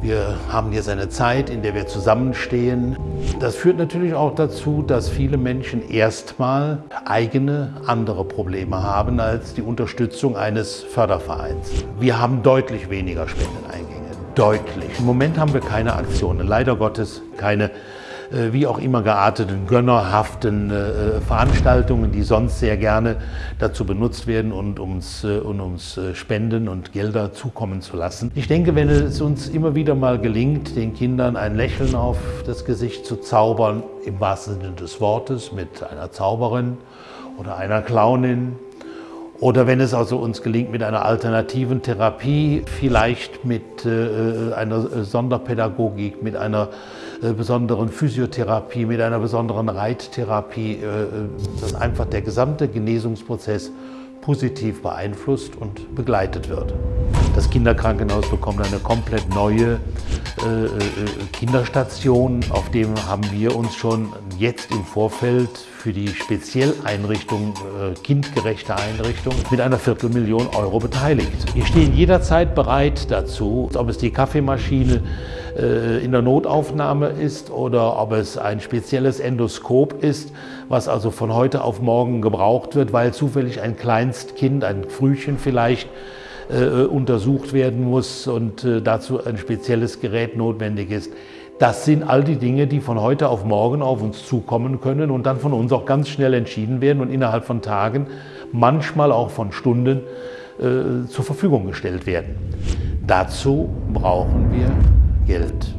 Wir haben jetzt eine Zeit, in der wir zusammenstehen. Das führt natürlich auch dazu, dass viele Menschen erstmal eigene, andere Probleme haben als die Unterstützung eines Fördervereins. Wir haben deutlich weniger Spendeneingänge. Deutlich. Im Moment haben wir keine Aktionen, leider Gottes keine wie auch immer gearteten, gönnerhaften äh, Veranstaltungen, die sonst sehr gerne dazu benutzt werden und uns, äh, und uns Spenden und Gelder zukommen zu lassen. Ich denke, wenn es uns immer wieder mal gelingt, den Kindern ein Lächeln auf das Gesicht zu zaubern, im wahrsten Sinne des Wortes, mit einer Zauberin oder einer Clownin, oder wenn es also uns gelingt mit einer alternativen Therapie, vielleicht mit äh, einer Sonderpädagogik, mit einer äh, besonderen Physiotherapie, mit einer besonderen Reittherapie, äh, dass einfach der gesamte Genesungsprozess positiv beeinflusst und begleitet wird. Das Kinderkrankenhaus bekommt eine komplett neue äh, äh, Kinderstation. Auf dem haben wir uns schon jetzt im Vorfeld für die Spezielleinrichtung, äh, kindgerechte Einrichtung, mit einer Viertelmillion Euro beteiligt. Wir stehen jederzeit bereit dazu, ob es die Kaffeemaschine äh, in der Notaufnahme ist oder ob es ein spezielles Endoskop ist, was also von heute auf morgen gebraucht wird, weil zufällig ein Kleinstkind, ein Frühchen vielleicht, äh, untersucht werden muss und äh, dazu ein spezielles Gerät notwendig ist. Das sind all die Dinge, die von heute auf morgen auf uns zukommen können und dann von uns auch ganz schnell entschieden werden und innerhalb von Tagen, manchmal auch von Stunden äh, zur Verfügung gestellt werden. Dazu brauchen wir Geld.